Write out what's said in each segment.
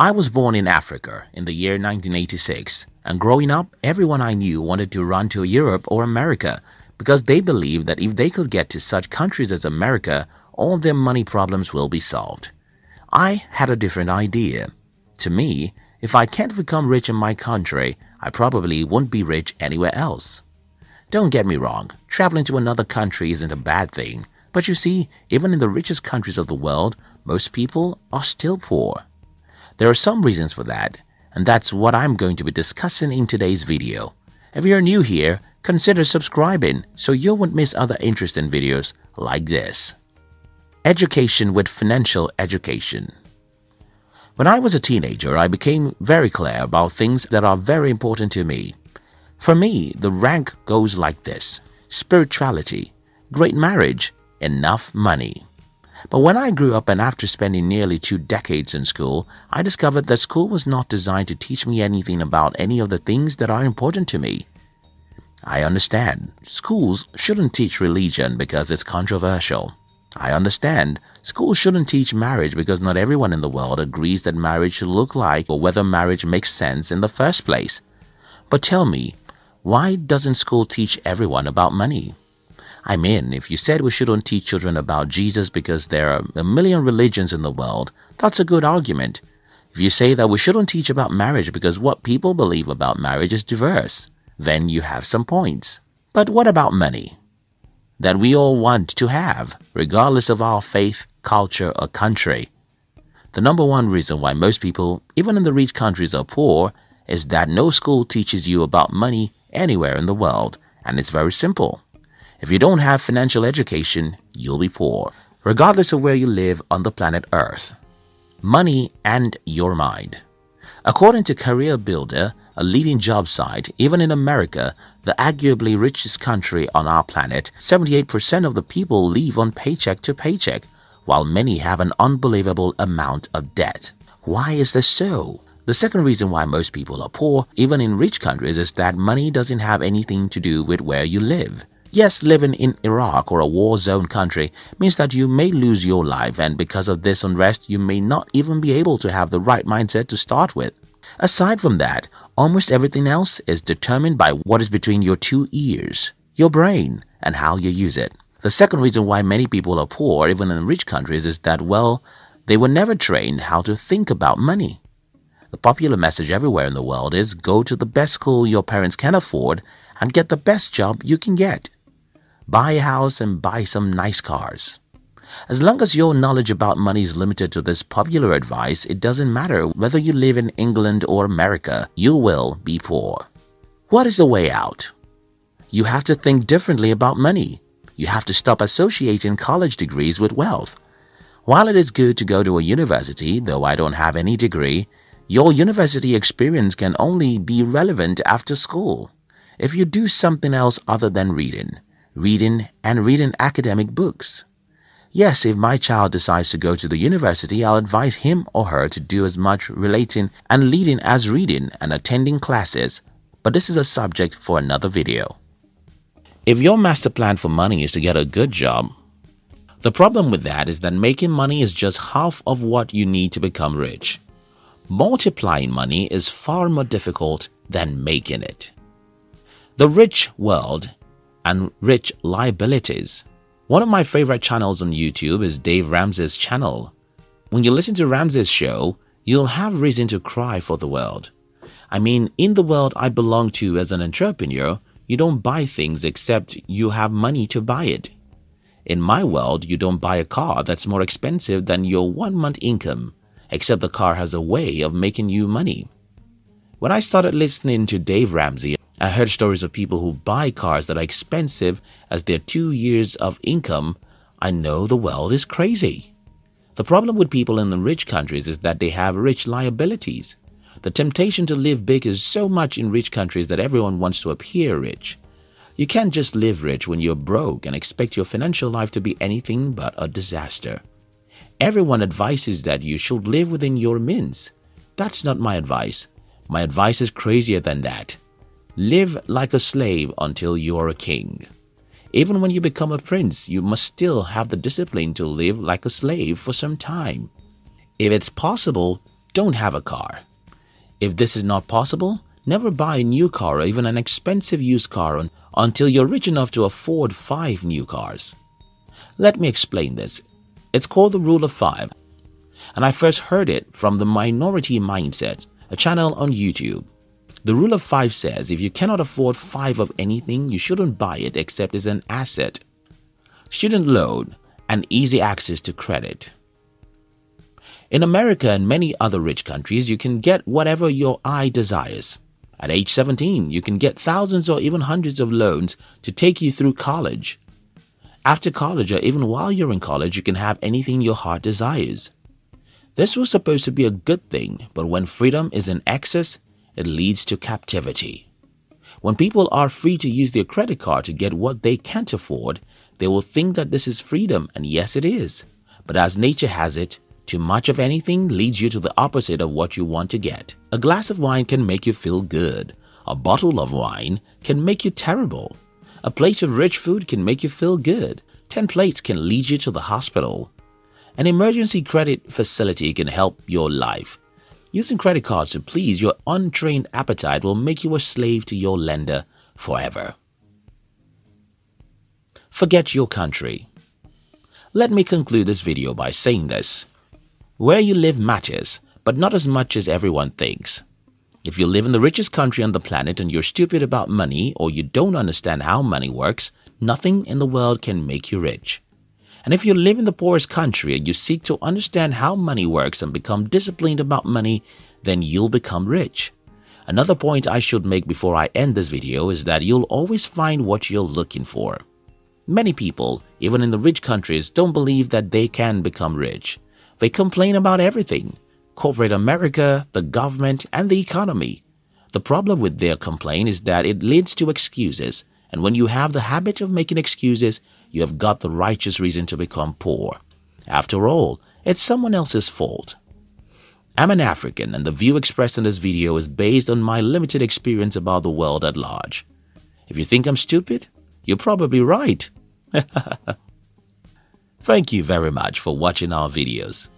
I was born in Africa in the year 1986 and growing up everyone I knew wanted to run to Europe or America because they believed that if they could get to such countries as America all their money problems will be solved. I had a different idea. To me, if I can't become rich in my country, I probably won't be rich anywhere else. Don't get me wrong, traveling to another country isn't a bad thing, but you see, even in the richest countries of the world, most people are still poor. There are some reasons for that, and that's what I'm going to be discussing in today's video. If you're new here, consider subscribing so you won't miss other interesting videos like this. Education with Financial Education When I was a teenager, I became very clear about things that are very important to me. For me, the rank goes like this. Spirituality, great marriage, enough money. But when I grew up and after spending nearly two decades in school, I discovered that school was not designed to teach me anything about any of the things that are important to me. I understand. Schools shouldn't teach religion because it's controversial. I understand. Schools shouldn't teach marriage because not everyone in the world agrees that marriage should look like or whether marriage makes sense in the first place. But tell me, why doesn't school teach everyone about money? I mean, if you said we shouldn't teach children about Jesus because there are a million religions in the world, that's a good argument. If you say that we shouldn't teach about marriage because what people believe about marriage is diverse, then you have some points. But what about money? That we all want to have, regardless of our faith, culture, or country. The number one reason why most people, even in the rich countries, are poor is that no school teaches you about money anywhere in the world, and it's very simple. If you don't have financial education, you'll be poor, regardless of where you live on the planet Earth. Money and your mind. According to Career Builder, a leading job site, even in America, the arguably richest country on our planet, 78% of the people live on paycheck to paycheck, while many have an unbelievable amount of debt. Why is this so? The second reason why most people are poor, even in rich countries, is that money doesn't have anything to do with where you live. Yes, living in Iraq or a war-zone country means that you may lose your life and because of this unrest you may not even be able to have the right mindset to start with. Aside from that, almost everything else is determined by what is between your two ears, your brain, and how you use it. The second reason why many people are poor, even in rich countries, is that, well, they were never trained how to think about money. The popular message everywhere in the world is go to the best school your parents can afford and get the best job you can get. Buy a house and buy some nice cars. As long as your knowledge about money is limited to this popular advice, it doesn't matter whether you live in England or America, you will be poor. What is the way out? You have to think differently about money. You have to stop associating college degrees with wealth. While it is good to go to a university, though I don't have any degree, your university experience can only be relevant after school. If you do something else other than reading, reading and reading academic books. Yes, if my child decides to go to the university, I'll advise him or her to do as much relating and leading as reading and attending classes, but this is a subject for another video. If your master plan for money is to get a good job, the problem with that is that making money is just half of what you need to become rich. Multiplying money is far more difficult than making it. The Rich World and Rich Liabilities One of my favorite channels on YouTube is Dave Ramsey's channel. When you listen to Ramsey's show, you'll have reason to cry for the world. I mean, in the world I belong to as an entrepreneur, you don't buy things except you have money to buy it. In my world, you don't buy a car that's more expensive than your one month income except the car has a way of making you money. When I started listening to Dave Ramsey, I heard stories of people who buy cars that are expensive as their two years of income. I know the world is crazy. The problem with people in the rich countries is that they have rich liabilities. The temptation to live big is so much in rich countries that everyone wants to appear rich. You can't just live rich when you're broke and expect your financial life to be anything but a disaster. Everyone advises that you should live within your means. That's not my advice. My advice is crazier than that. Live like a slave until you are a king. Even when you become a prince, you must still have the discipline to live like a slave for some time. If it's possible, don't have a car. If this is not possible, never buy a new car or even an expensive used car until you're rich enough to afford 5 new cars. Let me explain this. It's called the rule of 5 and I first heard it from the Minority Mindset, a channel on YouTube. The rule of 5 says if you cannot afford 5 of anything, you shouldn't buy it except as an asset. Student loan and easy access to credit. In America and many other rich countries, you can get whatever your eye desires. At age 17, you can get thousands or even hundreds of loans to take you through college. After college or even while you're in college, you can have anything your heart desires. This was supposed to be a good thing, but when freedom is in excess, it leads to captivity. When people are free to use their credit card to get what they can't afford, they will think that this is freedom, and yes it is. But as nature has it, too much of anything leads you to the opposite of what you want to get. A glass of wine can make you feel good. A bottle of wine can make you terrible. A plate of rich food can make you feel good. Ten plates can lead you to the hospital. An emergency credit facility can help your life. Using credit cards to please your untrained appetite will make you a slave to your lender forever. Forget your country. Let me conclude this video by saying this. Where you live matters, but not as much as everyone thinks. If you live in the richest country on the planet and you're stupid about money or you don't understand how money works, nothing in the world can make you rich. And if you live in the poorest country and you seek to understand how money works and become disciplined about money, then you'll become rich. Another point I should make before I end this video is that you'll always find what you're looking for. Many people, even in the rich countries, don't believe that they can become rich. They complain about everything corporate America, the government, and the economy. The problem with their complaint is that it leads to excuses and when you have the habit of making excuses, you have got the righteous reason to become poor. After all, it's someone else's fault. I'm an African and the view expressed in this video is based on my limited experience about the world at large. If you think I'm stupid, you're probably right. Thank you very much for watching our videos.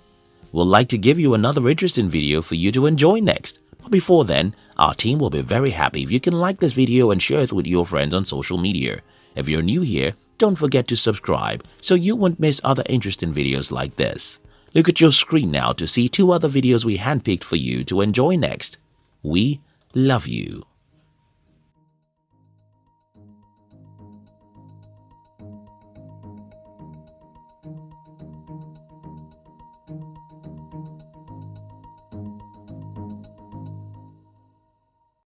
We'd like to give you another interesting video for you to enjoy next. Before then, our team will be very happy if you can like this video and share it with your friends on social media. If you're new here, don't forget to subscribe so you won't miss other interesting videos like this. Look at your screen now to see two other videos we handpicked for you to enjoy next. We love you.